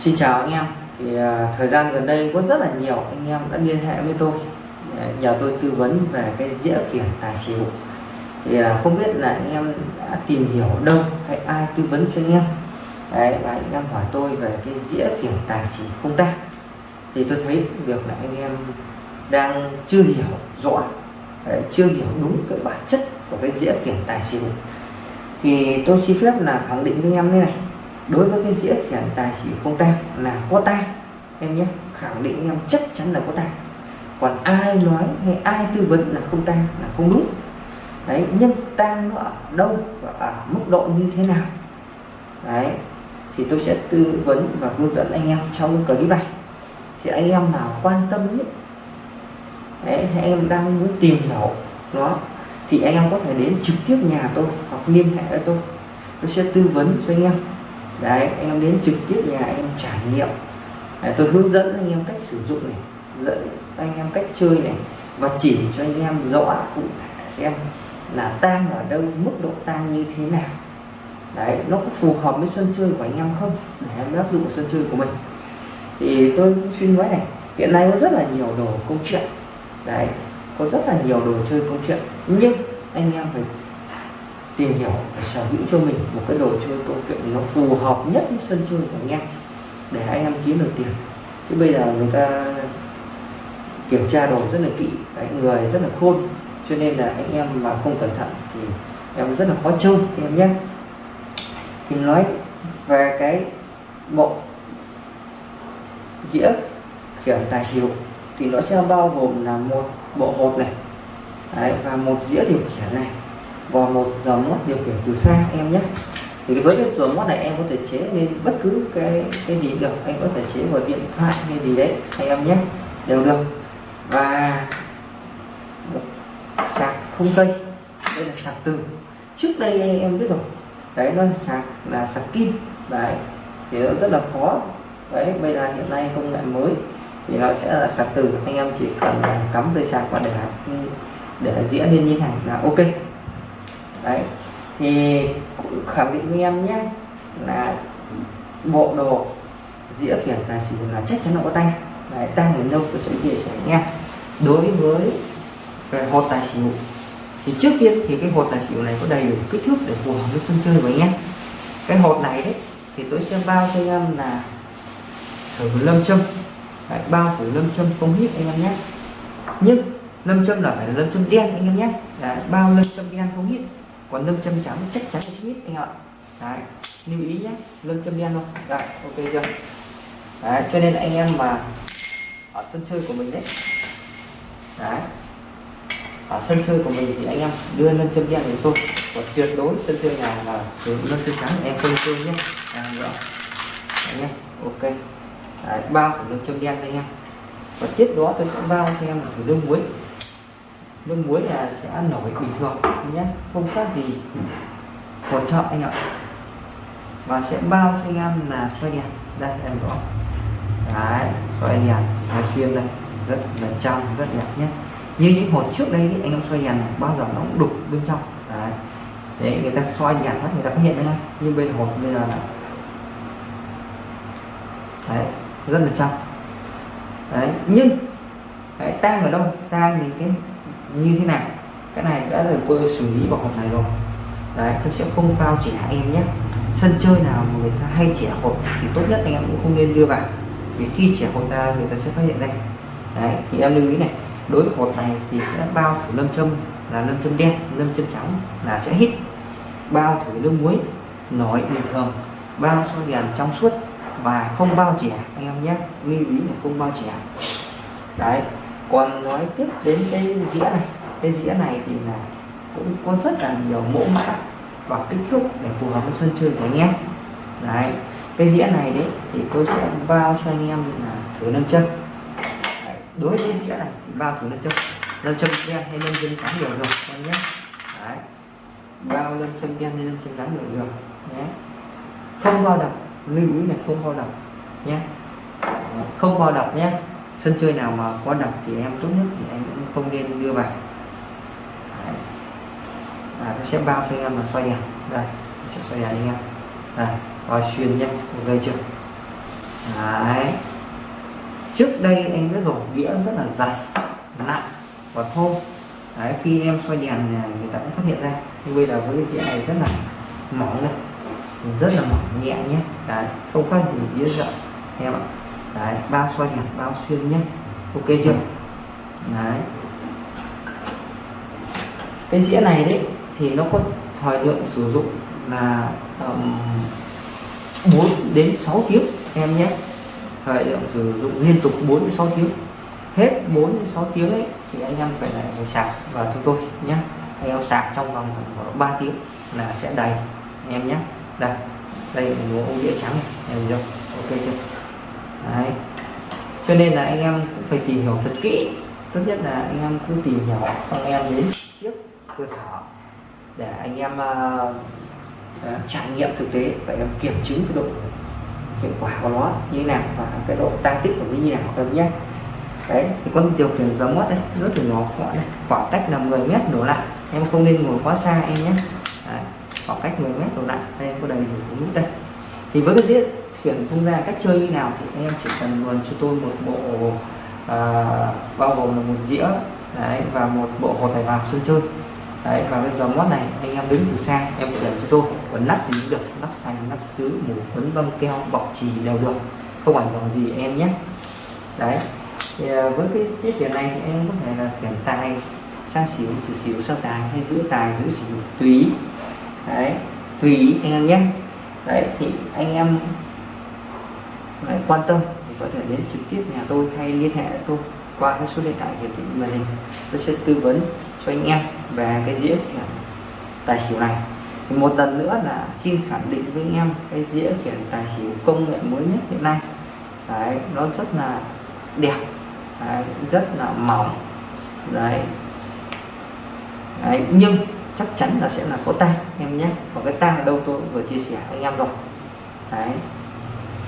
Xin chào anh em. Thì uh, thời gian gần đây có rất là nhiều anh em đã liên hệ với tôi. Ờ, nhờ tôi tư vấn về cái dĩa khiển tài xỉu. Thì uh, không biết là anh em đã tìm hiểu đâu hay ai tư vấn cho anh em? Đấy, và anh em hỏi tôi về cái dĩa khiển tài xỉu không ta? Thì tôi thấy việc là anh em đang chưa hiểu rõ Đấy, chưa hiểu đúng cái bản chất của cái dĩa khiển tài xỉu. Thì tôi xin phép là khẳng định với anh em như này đối với cái dĩa khiển tài xỉu không tang là có tang em nhé khẳng định em chắc chắn là có tang. Còn ai nói hay ai tư vấn là không tang là không đúng. Đấy nhưng tang nó ở đâu và ở mức độ như thế nào? Đấy thì tôi sẽ tư vấn và hướng dẫn anh em trong clip này. Thì anh em nào quan tâm ấy, đấy, hay em đang muốn tìm hiểu nó thì anh em có thể đến trực tiếp nhà tôi hoặc liên hệ với tôi. Tôi sẽ tư vấn cho anh em đấy em đến trực tiếp nhà em trải nghiệm. Đấy, tôi hướng dẫn anh em cách sử dụng này dẫn anh em cách chơi này và chỉ cho anh em rõ cụ thể xem là tang ở đâu mức độ tang như thế nào. Đấy nó có phù hợp với sân chơi của anh em không? Để em áp dụng sân chơi của mình. Thì tôi xin nói này hiện nay có rất là nhiều đồ công chuyện. Đấy có rất là nhiều đồ chơi công chuyện nhưng anh em phải tìm hiểu và sở hữu cho mình một cái đồ chơi câu chuyện nó phù hợp nhất với sân chơi của anh em để anh em kiếm được tiền. Chứ bây giờ người ta kiểm tra đồ rất là kỹ đấy, người rất là khôn cho nên là anh em mà không cẩn thận thì em rất là khó chơi em nhé. Thì nói về cái bộ dĩa khiển tài xỉu thì nó sẽ bao gồm là một bộ hột này. Đấy, và một dĩa điều khiển này và một dòng mót điều khiển từ xa em nhé. Thì với cái dòng mót này em có thể chế lên bất cứ cái cái gì được. Anh có thể chế vào điện thoại hay gì đấy, anh em nhé. Đều được. Và sạc không dây. Đây là sạc từ. Trước đây em biết rồi. Đấy, nó là sạc là sạc kim. Đấy, thì nó rất là khó. Đấy, bây giờ hiện nay công nghệ mới thì nó sẽ là sạc từ. Anh em chỉ cần cắm dây sạc và để để diễn lên như này là ok đấy thì khẳng định với em nhé là bộ đồ dĩa khiển tài xỉu là chắc chắn là có tay. Đấy, tay đến đâu tôi sẽ chia sẻ nghe đối với về hột tài xỉu thì trước tiên thì cái hột tài xỉu này có đầy đủ kích thước để phù hợp với sân chơi của anh em cái hột này đấy thì tôi sẽ bao cho anh em là thử lâm châm. Đấy, bao thử lâm châm không hít anh em nhé. Nhưng lâm châm là phải là lâm châm đen anh em nhé. Đấy, bao lâm châm đen không hít còn lâm châm trắng chắc chắn là hít anh ạ. Đấy, lưu ý nhé lâm châm đen luôn, đấy, ok chưa? Đấy, cho nên anh em mà ở sân chơi của mình đấy đấy ở sân chơi của mình thì anh em đưa lâm châm đen để tôi còn tuyệt đối sân chơi nào là sử dụng lâm châm trắng em không chơi nhé. À, nữa anh em ok. Đấy, bao thử lâm châm đen anh em. Và tiếp đó tôi sẽ bao cho em thử đương muối nước muối là sẽ nổi bình thường nhé? Không khác gì hỗ trợ anh ạ. Và sẽ bao cho anh em là xoay đèn. Đây em rõ đấy xoay đèn xoay xuyên đây. Rất là trong rất đẹp nhé. Như những hột trước đây anh em xoay đèn này bao giờ nó cũng đục bên trong. Đấy. Thế người ta xoay đèn hết người ta phát hiện ngay nhưng bên hột bây giờ là đấy rất là trong đấy nhưng đấy, tang ở đâu? Tang thì cái như thế nào cái này đã được tôi xử lý vào hộp này rồi. Đấy, tôi sẽ không bao chỉ trẻ em nhé. Sân chơi nào mà người ta hay trẻ hộp thì tốt nhất anh em cũng không nên đưa vào. Vì khi trẻ hộp ra người ta sẽ phát hiện đây đấy, thì em lưu ý này. Đối với hộp này thì sẽ bao thử lâm châm là lâm châm đen, lâm châm trắng là sẽ hít bao thử nước muối nổi bình thường. Bao soi đèn trong suốt và không bao trẻ, anh em nhé. Lưu ý là không bao trẻ. Đấy còn nói tiếp đến cái dĩa này. Cái dĩa này thì là cũng có rất là nhiều mẫu mã và kích thước để phù hợp với sân chơi của anh em. Đấy, cái dĩa này đấy thì tôi sẽ bao cho anh em là thử nâng chân. Đấy. đối với dĩa này thì bao thử nâng chân. Nâng chân đen hay nâng chân trắng đều được, anh nhé. Đấy, bao nâng chân đen hay nâng chân trắng đều được, nhé. Không bao đập, lưu ý là không bao đập, nhé. Không bao đập nhé sân chơi nào mà có độc thì em tốt nhất thì em cũng không nên đưa vào Đấy. à, sẽ bao cho em là xoay đèn. Đây sẽ xoay đèn anh em. Đây coi xuyên nhé gây chưa? Đấy. Trước đây anh đã dùng đĩa rất là dày nặng và thô. Đấy khi em xoay đèn người ta cũng phát hiện ra. Nhưng bây giờ với cái đĩa này rất là mỏng này rất là mỏng nhẹ nhé. Đấy không khác gì đĩa rộng. Em ạ đấy bao xoay đèn bao xuyên nhé. Ok chưa? Đấy. Cái dĩa này đấy thì nó có thời lượng sử dụng là um, 4 đến 6 tiếng em nhé. Thời lượng sử dụng liên tục 4 đến 6 tiếng. Hết 4 đến 6 tiếng ấy thì anh em phải lại phải sạc vào chúng tôi nhé. Anh em sạc trong vòng khoảng 3 tiếng là sẽ đầy em nhé. Đây đây là ông đĩa trắng này em không? Ok chưa? Đấy. Cho nên là anh em cũng phải tìm hiểu thật kỹ. Tốt nhất là anh em cứ tìm hiểu xong anh em đến tiếp cơ sở để anh em uh, trải nghiệm thực tế và em kiểm chứng cái độ hiệu quả của nó như thế nào và cái độ tăng tích của nó như nào em nhé. Đấy thì con điều khiển giống mắt đây rất là nhỏ gọn này khoảng cách là 10 mét đổ lại. Em không nên ngồi quá xa em nhé. Đấy, khoảng cách 10 mét đổ lại đây em có đầy đủ nút đây. Thì với cái diện chuyển tung ra cách chơi như nào thì anh em chỉ cần luồn cho tôi một bộ à, bao gồm là một dĩa đấy, và một bộ hột bài vào sân chơi. Đấy và cái dòng mót này anh em đứng từ xa em để cho tôi. Còn nắp gì cũng được nắp xanh nắp sứ mù quấn băng keo bọc trì đều được. Không ảnh hưởng gì em nhé. Đấy thì à, với cái chiếc tiền này thì em có thể là khiển tài sang xỉu thì xỉu sang tài hay giữ tài giữ xỉu tùy. Đấy tùy anh em nhé. Đấy thì anh em lại quan tâm thì có thể đến trực tiếp nhà tôi hay liên hệ tôi qua cái số điện thoại hiển thị màn hình. Tôi sẽ tư vấn cho anh em về cái dĩa khiển tài xỉu này. Thì một lần nữa là xin khẳng định với anh em cái dĩa khiển tài xỉu công nghệ mới nhất hiện nay. Đấy nó rất là đẹp. Đấy, rất là mỏng. Đấy. đấy nhưng chắc chắn là sẽ là có tang. Em nhé còn cái tang ở đâu tôi vừa chia sẻ anh em rồi. Đấy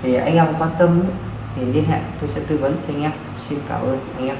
thì anh em quan tâm thì liên hệ, tôi sẽ tư vấn cho anh em. Xin cảm ơn anh em.